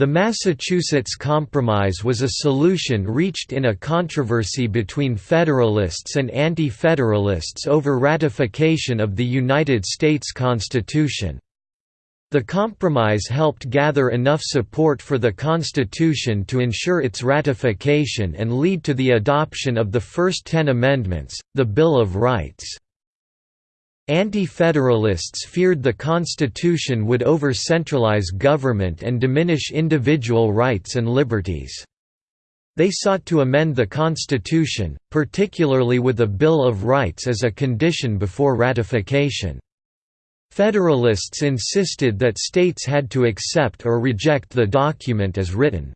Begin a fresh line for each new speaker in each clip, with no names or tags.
The Massachusetts Compromise was a solution reached in a controversy between Federalists and Anti-Federalists over ratification of the United States Constitution. The compromise helped gather enough support for the Constitution to ensure its ratification and lead to the adoption of the first ten amendments, the Bill of Rights. Anti-Federalists feared the Constitution would over-centralize government and diminish individual rights and liberties. They sought to amend the Constitution, particularly with a Bill of Rights as a condition before ratification. Federalists insisted that states had to accept or reject the document as written.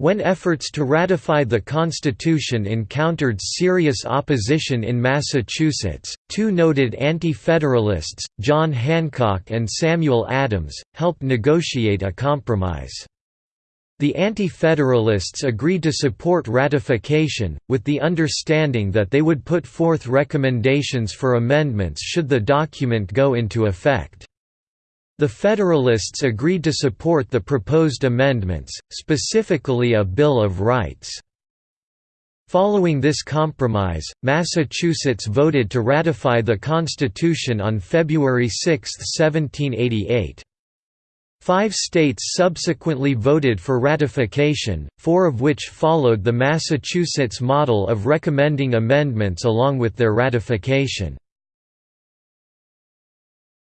When efforts to ratify the Constitution encountered serious opposition in Massachusetts, two noted Anti-Federalists, John Hancock and Samuel Adams, helped negotiate a compromise. The Anti-Federalists agreed to support ratification, with the understanding that they would put forth recommendations for amendments should the document go into effect. The Federalists agreed to support the proposed amendments, specifically a Bill of Rights. Following this compromise, Massachusetts voted to ratify the Constitution on February 6, 1788. Five states subsequently voted for ratification, four of which followed the Massachusetts model of recommending amendments along with their ratification.